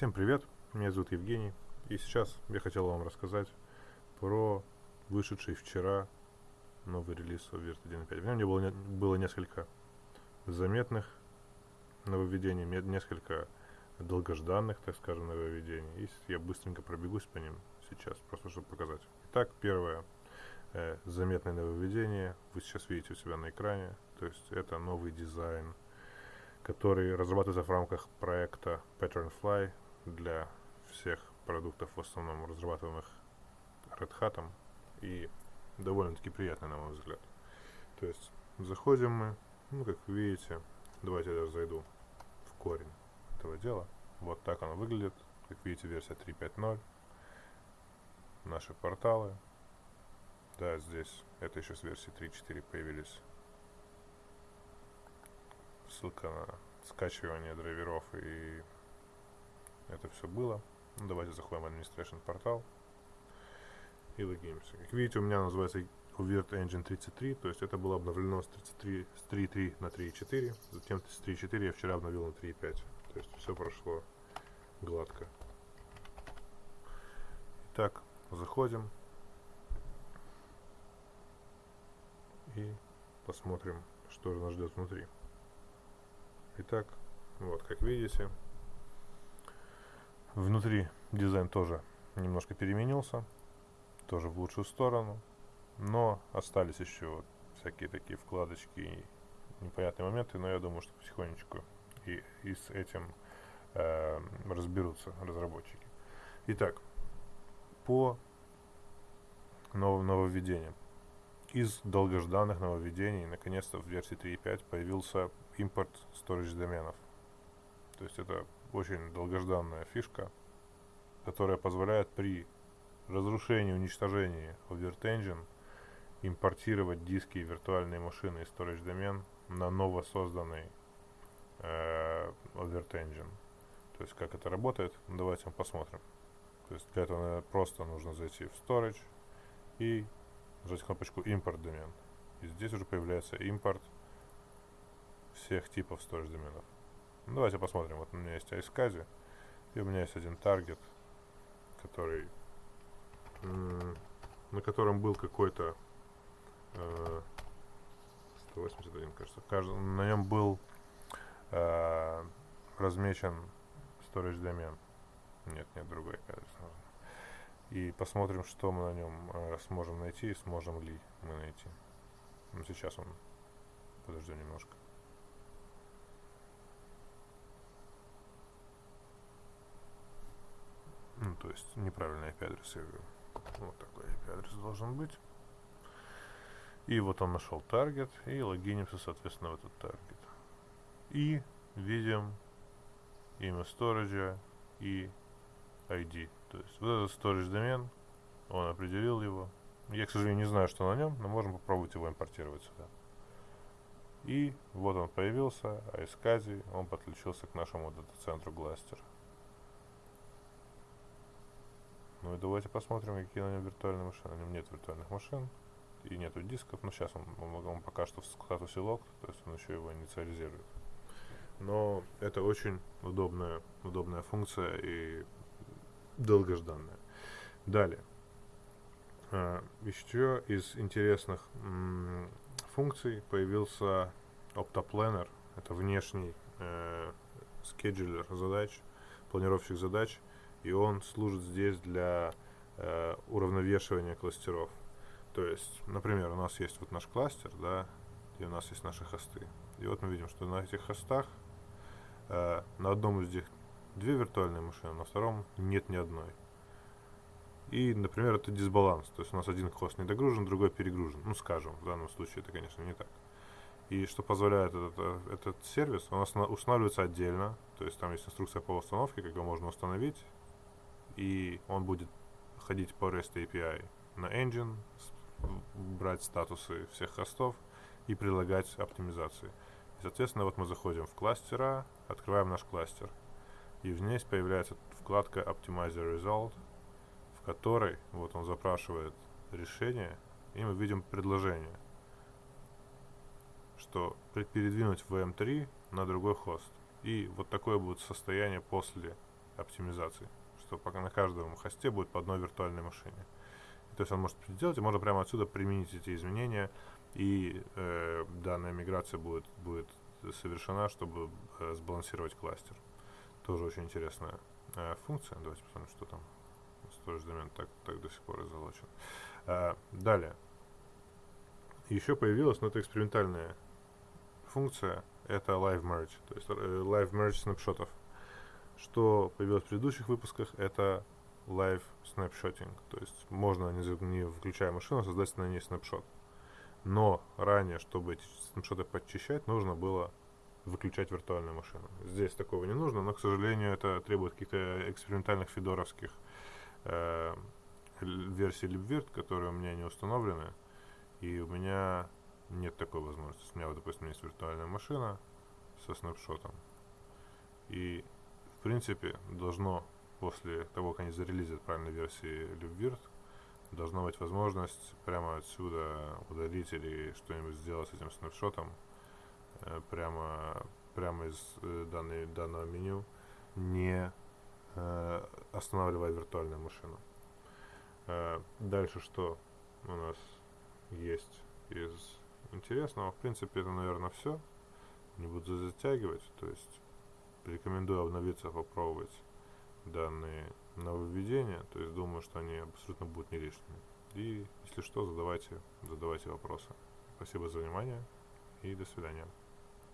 Всем привет, меня зовут Евгений, и сейчас я хотел вам рассказать про вышедший вчера новый релиз Overt 1.5. В нем было, было несколько заметных нововведений, несколько долгожданных, так скажем, нововведений. И я быстренько пробегусь по ним сейчас, просто чтобы показать. Итак, первое э, заметное нововведение вы сейчас видите у себя на экране. То есть это новый дизайн, который разрабатывается в рамках проекта Patternfly для всех продуктов, в основном разрабатываемых Red Hat. И довольно-таки приятный, на мой взгляд. То есть заходим мы, ну, как видите, давайте я даже зайду в корень этого дела. Вот так оно выглядит. Как видите, версия 3.5.0. Наши порталы. Да, здесь это еще с версии 3.4 появились. Ссылка на скачивание драйверов и это все было. Ну, давайте заходим в Administration портал и логинимся. Как видите, у меня называется Overt Engine 33, то есть это было обновлено с 33, с 3.3 на 3.4, затем с 3.4 я вчера обновил на 3.5, то есть все прошло гладко. Итак, заходим и посмотрим, что же нас ждет внутри. Итак, вот, как видите, внутри дизайн тоже немножко переменился тоже в лучшую сторону. Но остались еще вот всякие такие вкладочки и непонятные моменты, но я думаю, что потихонечку и, и с этим э, разберутся разработчики. Итак, по новым нововведениям. Из долгожданных нововведений, наконец-то в версии 3.5 появился импорт storage доменов. То есть это очень долгожданная фишка, которая позволяет при разрушении, уничтожении Overt Engine импортировать диски и виртуальные машины и storage домен на ново созданный э, Overt Engine. То есть как это работает, давайте мы посмотрим. То есть для этого просто нужно зайти в Storage и нажать кнопочку Import домен. И здесь уже появляется импорт всех типов storage доменов. Ну, давайте посмотрим. Вот у меня есть iSCSI, и у меня есть один таргет, который на котором был какой-то э, 181, кажется. Кажд... На нем был э, размечен storage домен. Нет, нет, другой адрес И посмотрим, что мы на нем э, сможем найти и сможем ли мы найти. Ну, сейчас он... Подождем немножко. Ну, то есть неправильный IP-адрес я ввел. Вот такой IP-адрес должен быть. И вот он нашел таргет, и логинимся, соответственно, в этот таргет. И видим имя сториджа и ID. То есть вот этот storage домен, он определил его. Я, к сожалению, не знаю, что на нем, но можем попробовать его импортировать сюда. И вот он появился, а из Кази он подключился к нашему дата-центру Гластер. Ну и давайте посмотрим, какие на нем виртуальные машины. На нем нет виртуальных машин и нету дисков. Но сейчас он, он, он пока что в статусе лог, то есть он еще его инициализирует. Но это очень удобная, удобная функция и долгожданная. Далее. А, еще из интересных функций появился OptaPlanner. Это внешний э, скеджулер задач, планировщик задач, и он служит здесь для э, уравновешивания кластеров. То есть, например, у нас есть вот наш кластер, да, и у нас есть наши хосты. И вот мы видим, что на этих хостах э, на одном из них две виртуальные машины, на втором нет ни одной. И, например, это дисбаланс. То есть у нас один хост не догружен, другой перегружен. Ну, скажем, в данном случае это, конечно, не так. И что позволяет этот, этот сервис, он устанавливается отдельно. То есть там есть инструкция по установке, как его можно установить и он будет ходить по REST API на engine, брать статусы всех хостов и прилагать оптимизации. И, соответственно, вот мы заходим в кластера, открываем наш кластер. И здесь появляется вкладка Optimizer Result, в которой вот он запрашивает решение, и мы видим предложение, что передвинуть VM3 на другой хост. И вот такое будет состояние после оптимизаций, что пока на каждом хосте будет по одной виртуальной машине. То есть он может сделать, и можно прямо отсюда применить эти изменения, и э, данная миграция будет, будет совершена, чтобы э, сбалансировать кластер. Тоже очень интересная э, функция. Давайте посмотрим, что там. Storage домен так, так до сих пор и. Э, далее. Еще появилась, но это экспериментальная функция, это Live Merge, то есть э, Live Merge снапшотов. Что появилось в предыдущих выпусках, это Live Snapshotting, то есть можно, не, не включая машину, создать на ней снапшот. Но ранее, чтобы эти снапшоты подчищать, нужно было выключать виртуальную машину. Здесь такого не нужно, но, к сожалению, это требует каких-то экспериментальных фидоровских э, версий LibVirt, которые у меня не установлены. И у меня нет такой возможности. У меня, вот, допустим, есть виртуальная машина со снапшотом. И, в принципе, должно после того, как они зарелизят правильной версии LibVirt, должна быть возможность прямо отсюда удалить или что-нибудь сделать с этим снапшотом э, прямо, прямо из э, данной, данного меню, не э, останавливая виртуальную машину. Э, дальше что у нас есть из интересного? В принципе, это, наверное, все. Не буду затягивать, то есть рекомендую обновиться, попробовать данные нововведения, то есть думаю, что они абсолютно будут не лишними. И если что, задавайте, задавайте вопросы. Спасибо за внимание и до свидания.